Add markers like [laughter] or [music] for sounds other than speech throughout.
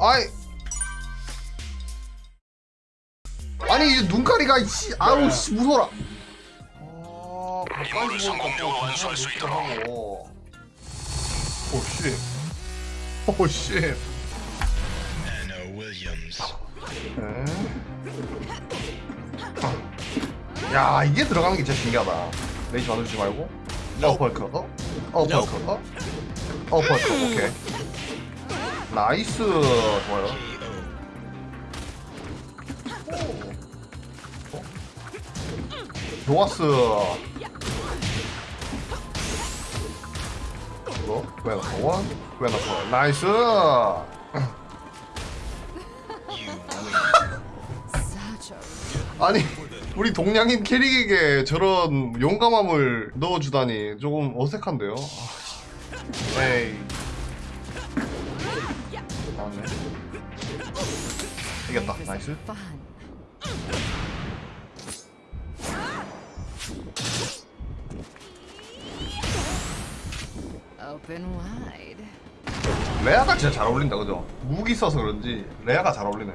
아이. 아니 이 눈가리가 씨 아우 씨 무서워라. 아 오씨. 오씨. Anna Williams. 야 이게 들어가는 게 진짜 신기하다. 레이지 만들지 말고. 어퍼컷 어? 어퍼컷 어? 어퍼컷 오케이 나이스. 좋아요. KO. 좋았어. 이거? 웨너퍼 원 나이스 win. Such a 아니 우리 동양인 캐릭에게 저런 용감함을 넣어주다니 조금 어색한데요? 아, 에이 나왔네. 이겼다. 나이스. 레아가 진짜 잘 어울린다 그죠? 무기 써서 그런지 레아가 잘 어울리네.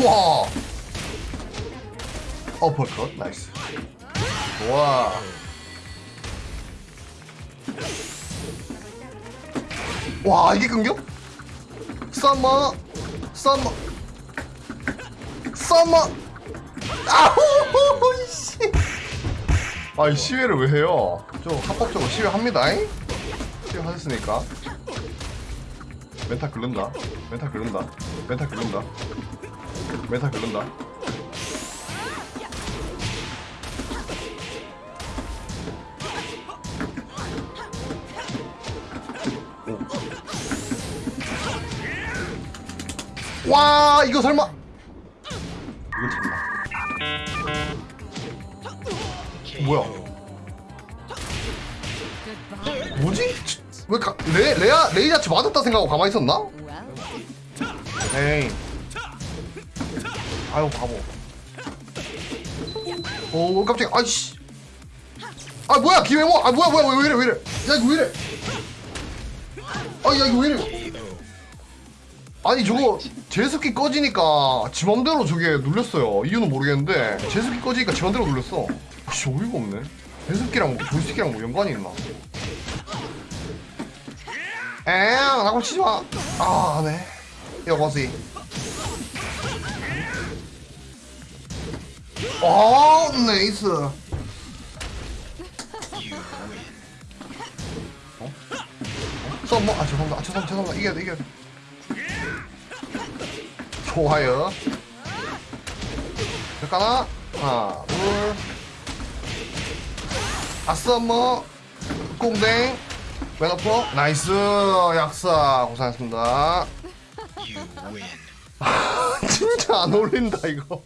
우와! 어퍼컷 나이스 좋아 와 이게 끊겨? 썸머 썸머 썸머 아우 씨 아이 시위를 왜 해요? 좀 합법적으로 시위합니다. 잉? 시위하셨으니까. 멘탈 긁는다. 멘탈 긁는다. 멘탈 긁는다. 멘탈 긁는다. 와 이거 설마 뭐야. 뭐지? 왜 가, 레, 레아, 레이자치 맞았다 생각하고 가만히 있었나? 에이 아유 바보 오 깜짝이야 아이씨 아 뭐야 기회모 아 뭐야 뭐야 왜 이래 왜 이래 야 이거 왜 이래 아야 이거 왜 이래. 아니 저거 제습기 꺼지니까 지 맘대로 저게 눌렸어요. 이유는 모르겠는데 제습기 꺼지니까 지 맘대로 눌렸어. 아씨 어이가 없네. 제습기랑 뭐 조이스틱이랑 뭐 연관이 있나? 엥 나고 치지마. 아네. 여보시 어 네이스. You win. 썸머 아 죄송합니다. 아 죄송합니다. 죄송합니다. 이겨야 돼 이겨야 돼 좋아요. 잠깐만 하나 둘. 아썸머 꽁댕. 웨너퍼 나이스. 약사. 고생하셨습니다. [laughs] 진짜 안 어울린다 이거